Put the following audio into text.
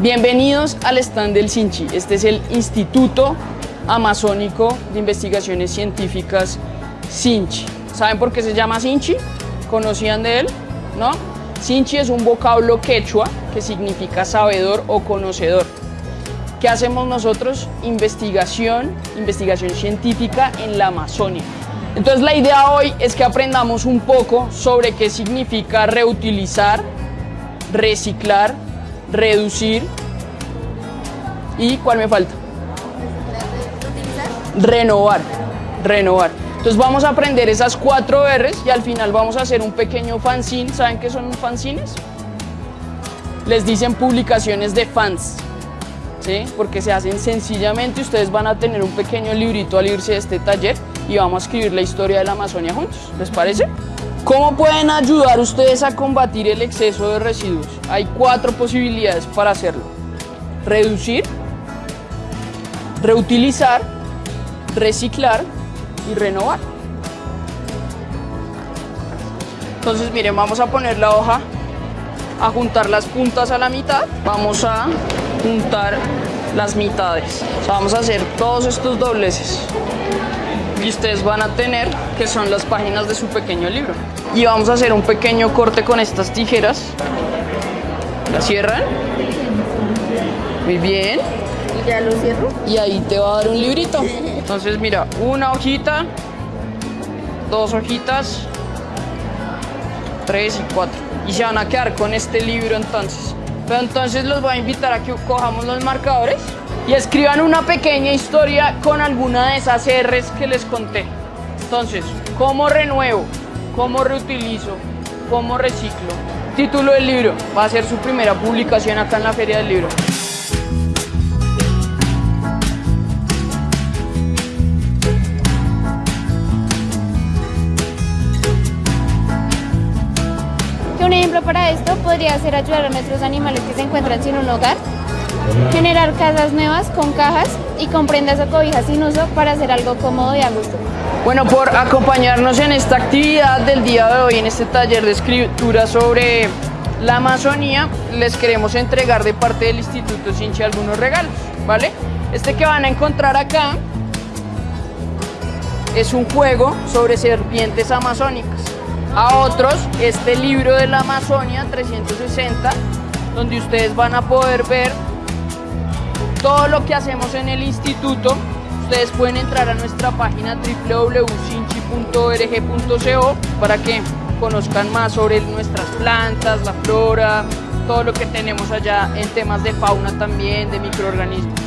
Bienvenidos al stand del Sinchi. Este es el Instituto Amazónico de Investigaciones Científicas Sinchi. ¿Saben por qué se llama Sinchi? ¿Conocían de él? ¿No? Sinchi es un vocablo quechua que significa sabedor o conocedor. ¿Qué hacemos nosotros? Investigación, investigación científica en la Amazonia. Entonces la idea hoy es que aprendamos un poco sobre qué significa reutilizar, reciclar, reducir y ¿cuál me falta? Renovar, renovar. Entonces vamos a aprender esas cuatro R's y al final vamos a hacer un pequeño fanzine. ¿Saben qué son fanzines? Les dicen publicaciones de fans, ¿sí? Porque se hacen sencillamente, ustedes van a tener un pequeño librito al irse de este taller y vamos a escribir la historia de la Amazonia juntos. ¿Les parece? ¿Cómo pueden ayudar ustedes a combatir el exceso de residuos? Hay cuatro posibilidades para hacerlo. Reducir, reutilizar, reciclar y renovar. Entonces miren, vamos a poner la hoja a juntar las puntas a la mitad. Vamos a juntar las mitades. vamos a hacer todos estos dobleces y ustedes van a tener que son las páginas de su pequeño libro. Y vamos a hacer un pequeño corte con estas tijeras. La cierran. Muy bien. ¿Y ya lo cierro? Y ahí te va a dar un librito. Entonces mira, una hojita, dos hojitas, tres y cuatro. Y se van a quedar con este libro entonces. Pero entonces los voy a invitar a que cojamos los marcadores y escriban una pequeña historia con alguna de esas R's que les conté. Entonces, ¿cómo renuevo? ¿Cómo reutilizo? ¿Cómo reciclo? Título del libro. Va a ser su primera publicación acá en la Feria del Libro. Un ejemplo para esto podría ser ayudar a nuestros animales que se encuentran sin un hogar Generar casas nuevas con cajas y con prendas o cobijas sin uso para hacer algo cómodo y a gusto. Bueno, por acompañarnos en esta actividad del día de hoy, en este taller de escritura sobre la Amazonía, les queremos entregar de parte del Instituto Sinchi algunos regalos, ¿vale? Este que van a encontrar acá es un juego sobre serpientes amazónicas. A otros, este libro de la Amazonia 360, donde ustedes van a poder ver todo lo que hacemos en el instituto, ustedes pueden entrar a nuestra página www.sinchi.org.co para que conozcan más sobre nuestras plantas, la flora, todo lo que tenemos allá en temas de fauna también, de microorganismos.